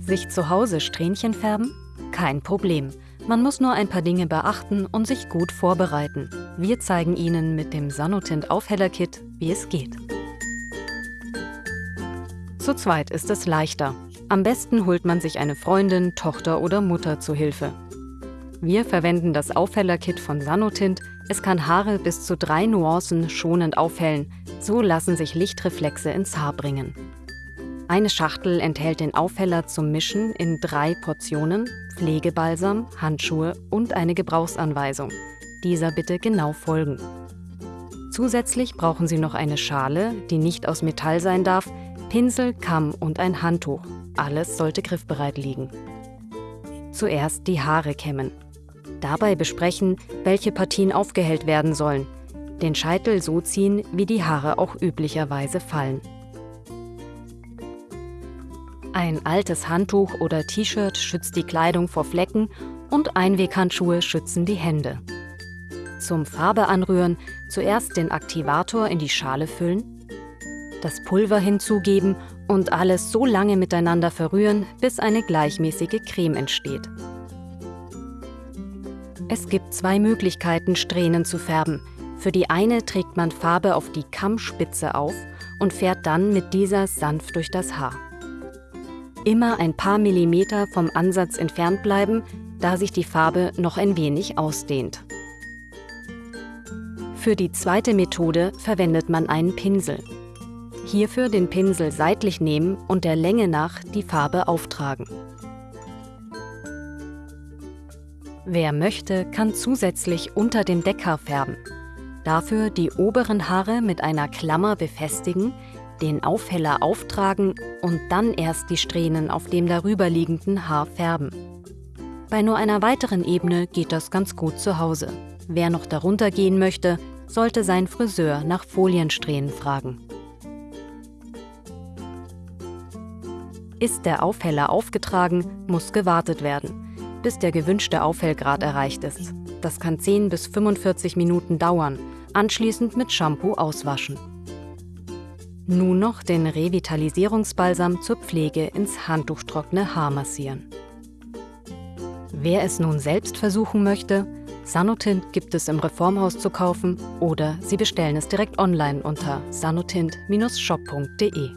Sich zu Hause Strähnchen färben? Kein Problem. Man muss nur ein paar Dinge beachten und sich gut vorbereiten. Wir zeigen Ihnen mit dem Sanotint Aufheller-Kit, wie es geht. Zu zweit ist es leichter. Am besten holt man sich eine Freundin, Tochter oder Mutter zu Hilfe. Wir verwenden das Aufheller-Kit von Sanotint. Es kann Haare bis zu drei Nuancen schonend aufhellen. So lassen sich Lichtreflexe ins Haar bringen. Eine Schachtel enthält den Aufheller zum Mischen in drei Portionen, Pflegebalsam, Handschuhe und eine Gebrauchsanweisung. Dieser bitte genau folgen. Zusätzlich brauchen Sie noch eine Schale, die nicht aus Metall sein darf, Pinsel, Kamm und ein Handtuch. Alles sollte griffbereit liegen. Zuerst die Haare kämmen. Dabei besprechen, welche Partien aufgehellt werden sollen. Den Scheitel so ziehen, wie die Haare auch üblicherweise fallen. Ein altes Handtuch oder T-Shirt schützt die Kleidung vor Flecken und Einweghandschuhe schützen die Hände. Zum Farbe anrühren zuerst den Aktivator in die Schale füllen, das Pulver hinzugeben und alles so lange miteinander verrühren, bis eine gleichmäßige Creme entsteht. Es gibt zwei Möglichkeiten, Strähnen zu färben. Für die eine trägt man Farbe auf die Kammspitze auf und fährt dann mit dieser sanft durch das Haar. Immer ein paar Millimeter vom Ansatz entfernt bleiben, da sich die Farbe noch ein wenig ausdehnt. Für die zweite Methode verwendet man einen Pinsel. Hierfür den Pinsel seitlich nehmen und der Länge nach die Farbe auftragen. Wer möchte, kann zusätzlich unter dem Deckhaar färben. Dafür die oberen Haare mit einer Klammer befestigen, den Aufheller auftragen und dann erst die Strähnen auf dem darüberliegenden Haar färben. Bei nur einer weiteren Ebene geht das ganz gut zu Hause. Wer noch darunter gehen möchte, sollte sein Friseur nach Foliensträhnen fragen. Ist der Aufheller aufgetragen, muss gewartet werden, bis der gewünschte Aufhellgrad erreicht ist. Das kann 10 bis 45 Minuten dauern, anschließend mit Shampoo auswaschen. Nun noch den Revitalisierungsbalsam zur Pflege ins handtuchtrockene Haar massieren. Wer es nun selbst versuchen möchte, Sanotint gibt es im Reformhaus zu kaufen oder Sie bestellen es direkt online unter sanotint-shop.de.